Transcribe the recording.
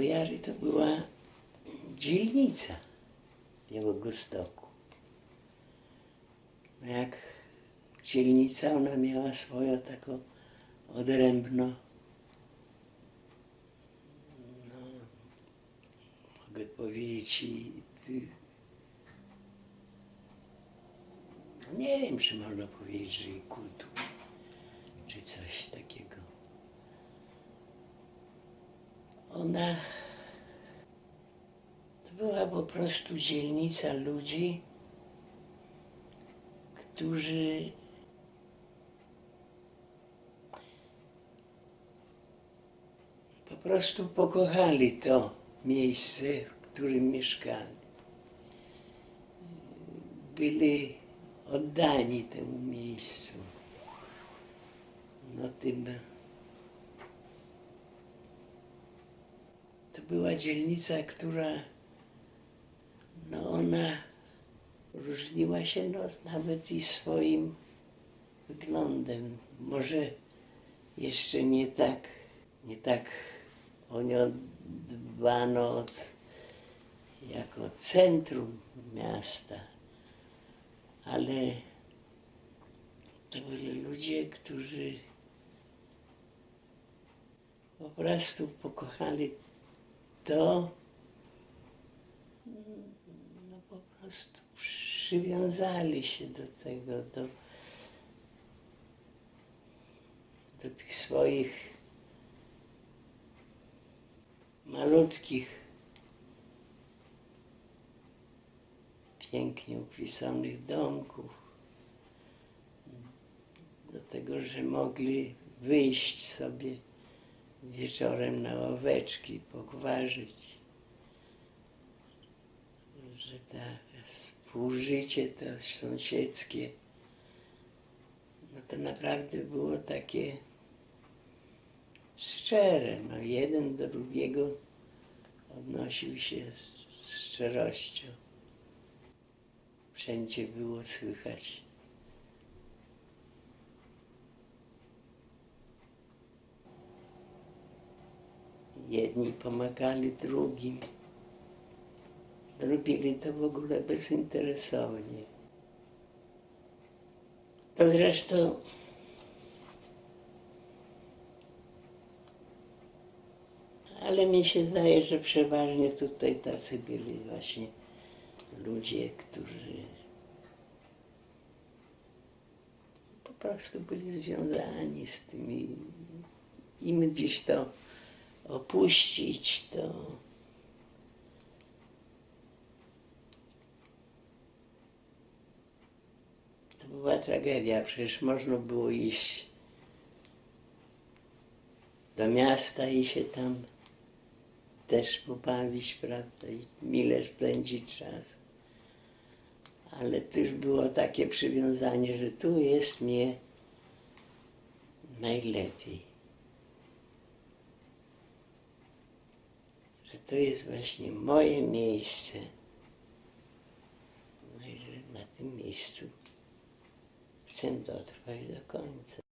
Bojary to była dzielnica Białegostoku. No jak dzielnica, ona miała swoją taką odrębną, no, mogę powiedzieć, no nie wiem, czy można powiedzieć, że i czy coś takiego. Ona to była po prostu dzielnica ludzi, którzy po prostu pokochali to miejsce, w którym mieszkali. Byli oddani temu miejscu. No tym była dzielnica, która no ona różniła się no, nawet i swoim wyglądem. Może jeszcze nie tak, nie tak o nią dbano od, jako centrum miasta, ale to byli ludzie, którzy po prostu pokochali to, no po prostu przywiązali się do tego, do, do tych swoich malutkich, pięknie upisanych domków, do tego, że mogli wyjść sobie wieczorem na ławeczki, pogwarzyć, że ta współżycie to sąsiedzkie, no to naprawdę było takie szczere. No jeden do drugiego odnosił się z szczerością. Wszędzie było słychać Jedni pomagali drugim. Robili to w ogóle bezinteresownie. To zresztą ale mi się zdaje, że przeważnie tutaj tacy byli właśnie ludzie, którzy po prostu byli związani z tymi im gdzieś to opuścić, to to była tragedia. Przecież można było iść do miasta i się tam też pobawić, prawda, i mile spędzić czas. Ale też było takie przywiązanie, że tu jest mnie najlepiej. że to jest właśnie moje miejsce. No i że na tym miejscu chcę dotrwać do końca.